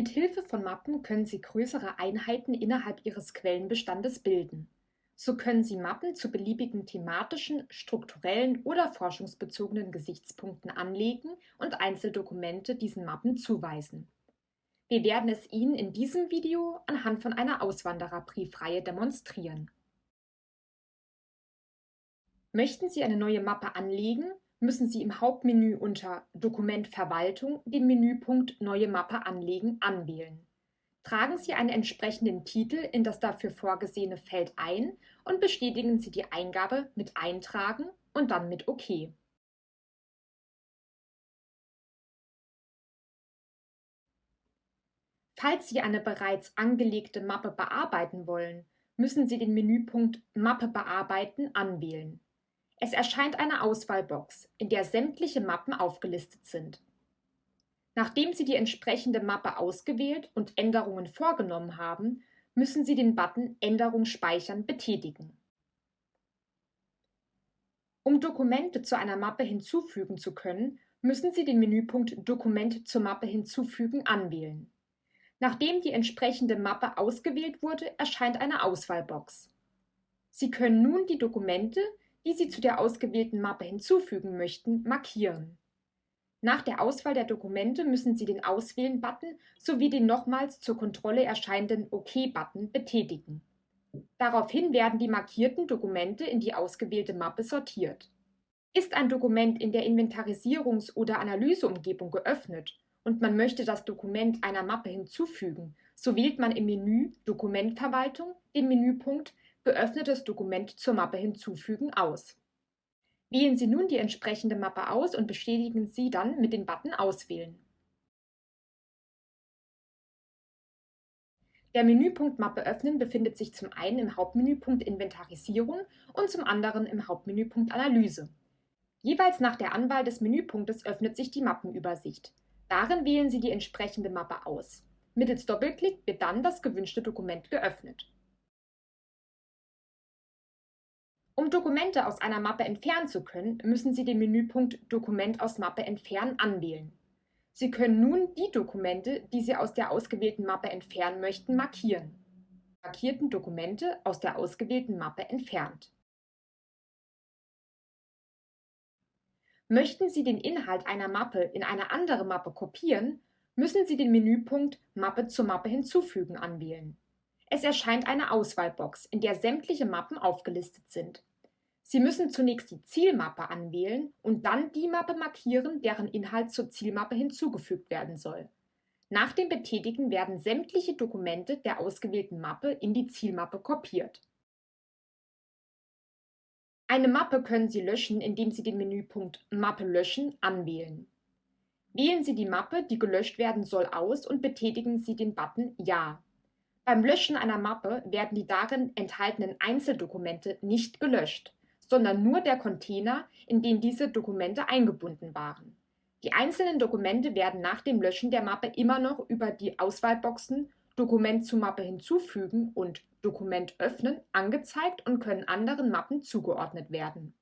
Mit Hilfe von Mappen können Sie größere Einheiten innerhalb Ihres Quellenbestandes bilden. So können Sie Mappen zu beliebigen thematischen, strukturellen oder forschungsbezogenen Gesichtspunkten anlegen und Einzeldokumente diesen Mappen zuweisen. Wir werden es Ihnen in diesem Video anhand von einer Auswandererbriefreihe demonstrieren. Möchten Sie eine neue Mappe anlegen, müssen Sie im Hauptmenü unter Dokument Verwaltung den Menüpunkt Neue Mappe anlegen anwählen. Tragen Sie einen entsprechenden Titel in das dafür vorgesehene Feld ein und bestätigen Sie die Eingabe mit Eintragen und dann mit OK. Falls Sie eine bereits angelegte Mappe bearbeiten wollen, müssen Sie den Menüpunkt Mappe bearbeiten anwählen. Es erscheint eine Auswahlbox, in der sämtliche Mappen aufgelistet sind. Nachdem Sie die entsprechende Mappe ausgewählt und Änderungen vorgenommen haben, müssen Sie den Button Änderung speichern betätigen. Um Dokumente zu einer Mappe hinzufügen zu können, müssen Sie den Menüpunkt Dokument zur Mappe hinzufügen anwählen. Nachdem die entsprechende Mappe ausgewählt wurde, erscheint eine Auswahlbox. Sie können nun die Dokumente, die Sie zu der ausgewählten Mappe hinzufügen möchten, markieren. Nach der Auswahl der Dokumente müssen Sie den Auswählen-Button sowie den nochmals zur Kontrolle erscheinenden OK-Button betätigen. Daraufhin werden die markierten Dokumente in die ausgewählte Mappe sortiert. Ist ein Dokument in der Inventarisierungs- oder Analyseumgebung geöffnet und man möchte das Dokument einer Mappe hinzufügen, so wählt man im Menü Dokumentverwaltung den Menüpunkt Geöffnetes Dokument zur Mappe hinzufügen aus. Wählen Sie nun die entsprechende Mappe aus und bestätigen Sie dann mit dem Button Auswählen. Der Menüpunkt Mappe öffnen befindet sich zum einen im Hauptmenüpunkt Inventarisierung und zum anderen im Hauptmenüpunkt Analyse. Jeweils nach der Anwahl des Menüpunktes öffnet sich die Mappenübersicht. Darin wählen Sie die entsprechende Mappe aus. Mittels Doppelklick wird dann das gewünschte Dokument geöffnet. Um Dokumente aus einer Mappe entfernen zu können, müssen Sie den Menüpunkt Dokument aus Mappe entfernen anwählen. Sie können nun die Dokumente, die Sie aus der ausgewählten Mappe entfernen möchten, markieren. Markierten Dokumente aus der ausgewählten Mappe entfernt. Möchten Sie den Inhalt einer Mappe in eine andere Mappe kopieren, müssen Sie den Menüpunkt Mappe zur Mappe hinzufügen anwählen. Es erscheint eine Auswahlbox, in der sämtliche Mappen aufgelistet sind. Sie müssen zunächst die Zielmappe anwählen und dann die Mappe markieren, deren Inhalt zur Zielmappe hinzugefügt werden soll. Nach dem Betätigen werden sämtliche Dokumente der ausgewählten Mappe in die Zielmappe kopiert. Eine Mappe können Sie löschen, indem Sie den Menüpunkt Mappe löschen anwählen. Wählen Sie die Mappe, die gelöscht werden soll, aus und betätigen Sie den Button Ja. Beim Löschen einer Mappe werden die darin enthaltenen Einzeldokumente nicht gelöscht sondern nur der Container, in den diese Dokumente eingebunden waren. Die einzelnen Dokumente werden nach dem Löschen der Mappe immer noch über die Auswahlboxen Dokument zu Mappe hinzufügen und Dokument öffnen angezeigt und können anderen Mappen zugeordnet werden